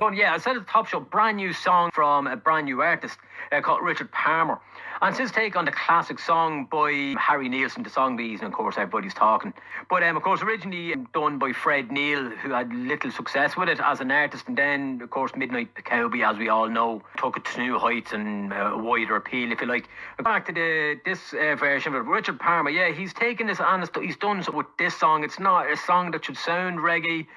Oh yeah, I said at the top show, brand new song from a brand new artist uh, called Richard Palmer. And his take on the classic song by Harry Nilsson, the song bees, and of course everybody's talking. But um, of course originally done by Fred Neil, who had little success with it as an artist, and then of course Midnight Cowboy, as we all know, took it to new heights and uh, a wider appeal, if you like. Back to the this uh, version of Richard Palmer, yeah, he's taken this honest, he's done so with this song. It's not a song that should sound reggae.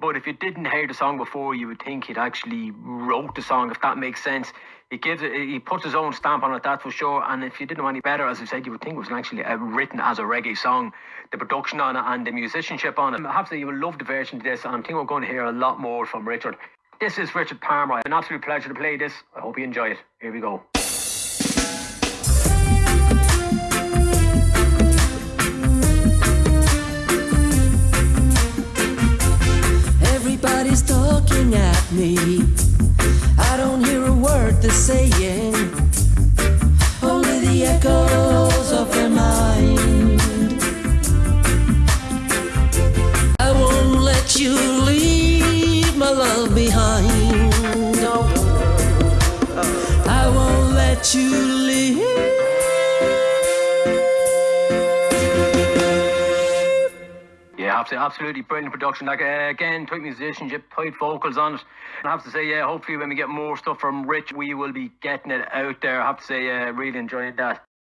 But if you didn't hear the song before, you would think he'd actually wrote the song, if that makes sense. He gives it, he puts his own stamp on it, that's for sure. And if you didn't know any better, as I said, you would think it was actually uh, written as a reggae song. The production on it and the musicianship on it. I have to say, you will love the version of this, and I think we're going to hear a lot more from Richard. This is Richard Palmer. An absolute pleasure to play this. I hope you enjoy it. Here we go. At me. I don't hear a word they're saying. Only the echoes of their mind. I won't let you leave my love behind. I won't let you leave. Yeah, absolutely, absolutely brilliant production. Like uh, again, tight musicianship, tight vocals on it. And I have to say, yeah, hopefully when we get more stuff from Rich, we will be getting it out there. I have to say, uh, really enjoying that.